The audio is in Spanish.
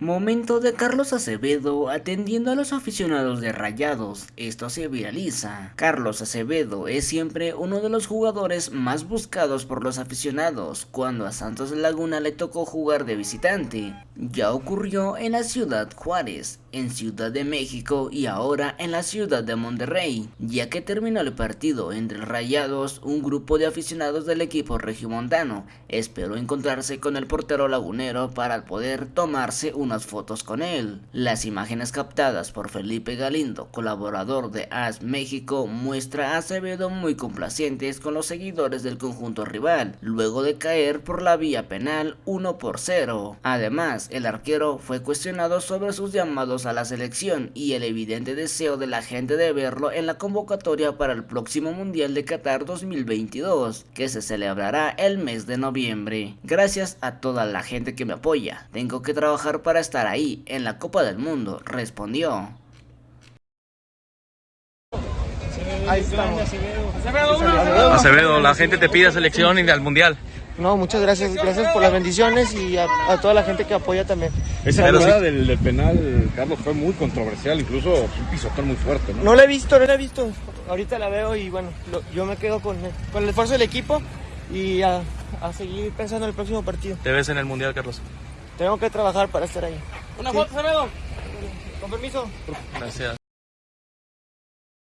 Momento de Carlos Acevedo atendiendo a los aficionados de Rayados. Esto se viraliza. Carlos Acevedo es siempre uno de los jugadores más buscados por los aficionados cuando a Santos Laguna le tocó jugar de visitante. Ya ocurrió en la ciudad Juárez, en Ciudad de México y ahora en la ciudad de Monterrey. Ya que terminó el partido entre Rayados, un grupo de aficionados del equipo regiomontano esperó encontrarse con el portero lagunero para poder tomarse un unas fotos con él. Las imágenes captadas por Felipe Galindo, colaborador de AS México, muestra a Acevedo muy complacientes con los seguidores del conjunto rival, luego de caer por la vía penal 1 por 0. Además, el arquero fue cuestionado sobre sus llamados a la selección y el evidente deseo de la gente de verlo en la convocatoria para el próximo Mundial de Qatar 2022, que se celebrará el mes de noviembre. Gracias a toda la gente que me apoya. Tengo que trabajar para estar ahí en la Copa del Mundo, respondió. Ahí estamos. Acevedo, la gente te pide selección y al mundial. No, muchas gracias. Gracias por las bendiciones y a, a toda la gente que apoya también. Esa jugada sí. del, del penal, Carlos, fue muy controversial, incluso un pisotón muy fuerte, ¿no? No la he visto, no la he visto. Ahorita la veo y bueno, lo- yo me quedo con, con el esfuerzo del equipo y a, a seguir pensando en el próximo partido. Te ves en el mundial, Carlos. Tengo que trabajar para estar ahí. Una foto. Con permiso. Gracias.